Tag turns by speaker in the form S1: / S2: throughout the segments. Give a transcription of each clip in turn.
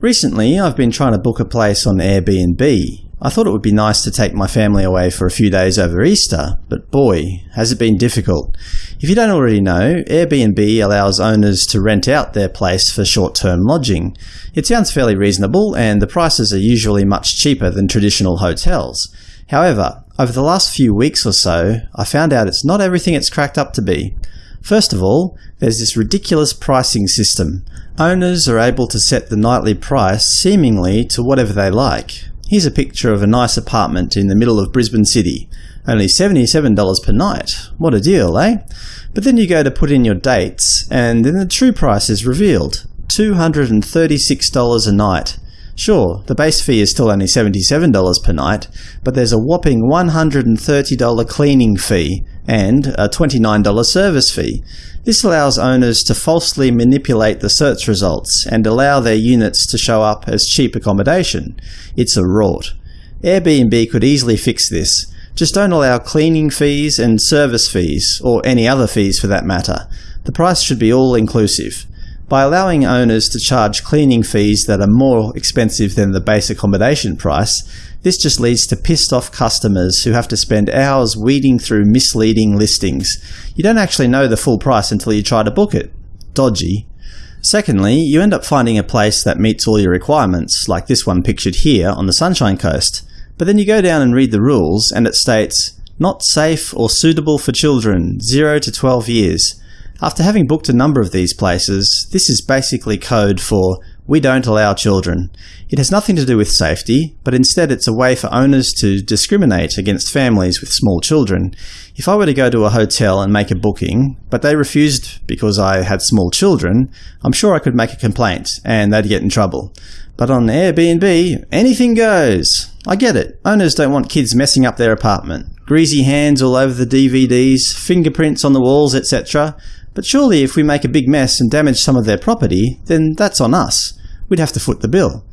S1: Recently, I've been trying to book a place on Airbnb. I thought it would be nice to take my family away for a few days over Easter, but boy, has it been difficult. If you don't already know, Airbnb allows owners to rent out their place for short-term lodging. It sounds fairly reasonable, and the prices are usually much cheaper than traditional hotels. However, over the last few weeks or so, I found out it's not everything it's cracked up to be. First of all, there's this ridiculous pricing system. Owners are able to set the nightly price seemingly to whatever they like. Here's a picture of a nice apartment in the middle of Brisbane City. Only $77 per night. What a deal, eh? But then you go to put in your dates, and then the true price is revealed. $236 a night. Sure, the base fee is still only $77 per night, but there's a whopping $130 cleaning fee and a $29 service fee. This allows owners to falsely manipulate the search results and allow their units to show up as cheap accommodation. It's a rort. Airbnb could easily fix this. Just don't allow cleaning fees and service fees, or any other fees for that matter. The price should be all-inclusive. By allowing owners to charge cleaning fees that are more expensive than the base accommodation price, this just leads to pissed off customers who have to spend hours weeding through misleading listings. You don't actually know the full price until you try to book it. Dodgy. Secondly, you end up finding a place that meets all your requirements, like this one pictured here on the Sunshine Coast. But then you go down and read the rules, and it states, not safe or suitable for children, 0 to 12 years. After having booked a number of these places, this is basically code for we don't allow children. It has nothing to do with safety, but instead it's a way for owners to discriminate against families with small children. If I were to go to a hotel and make a booking, but they refused because I had small children, I'm sure I could make a complaint, and they'd get in trouble. But on Airbnb, anything goes. I get it. Owners don't want kids messing up their apartment. Greasy hands all over the DVDs, fingerprints on the walls, etc. But surely if we make a big mess and damage some of their property, then that's on us. We'd have to foot the bill.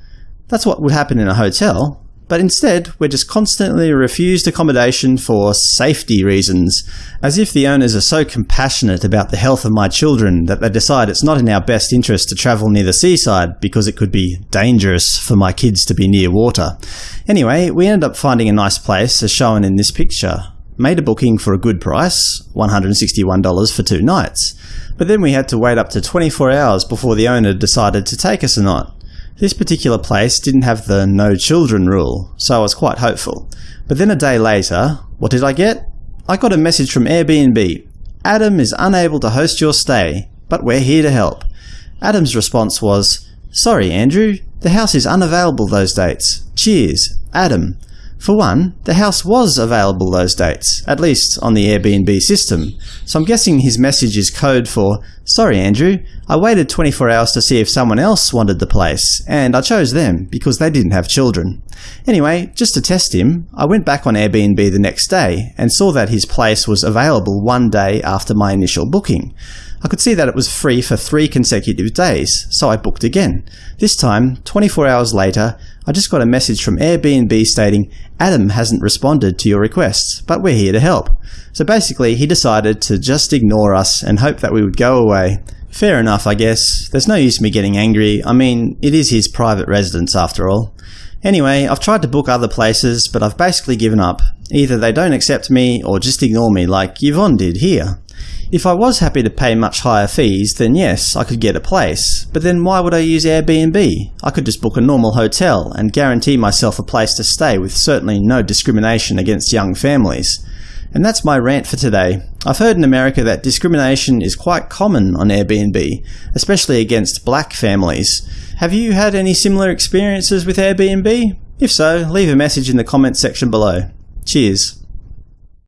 S1: That's what would happen in a hotel, but instead we're just constantly refused accommodation for safety reasons, as if the owners are so compassionate about the health of my children that they decide it's not in our best interest to travel near the seaside because it could be dangerous for my kids to be near water. Anyway, we ended up finding a nice place as shown in this picture made a booking for a good price, $161 for two nights, but then we had to wait up to 24 hours before the owner decided to take us or not. This particular place didn't have the no children rule, so I was quite hopeful. But then a day later, what did I get? I got a message from Airbnb. Adam is unable to host your stay, but we're here to help. Adam's response was, Sorry Andrew, the house is unavailable those dates. Cheers, Adam. For one, the house was available those dates, at least on the Airbnb system, so I'm guessing his message is code for, Sorry Andrew, I waited 24 hours to see if someone else wanted the place, and I chose them because they didn't have children. Anyway, just to test him, I went back on Airbnb the next day and saw that his place was available one day after my initial booking. I could see that it was free for three consecutive days, so I booked again. This time, 24 hours later, I just got a message from Airbnb stating, Adam hasn't responded to your requests, but we're here to help. So basically, he decided to just ignore us and hope that we would go away. Fair enough, I guess. There's no use me getting angry. I mean, it is his private residence after all. Anyway, I've tried to book other places, but I've basically given up. Either they don't accept me, or just ignore me like Yvonne did here. If I was happy to pay much higher fees, then yes, I could get a place. But then why would I use Airbnb? I could just book a normal hotel and guarantee myself a place to stay with certainly no discrimination against young families. And that's my rant for today. I've heard in America that discrimination is quite common on Airbnb, especially against black families. Have you had any similar experiences with Airbnb? If so, leave a message in the comments section below. Cheers.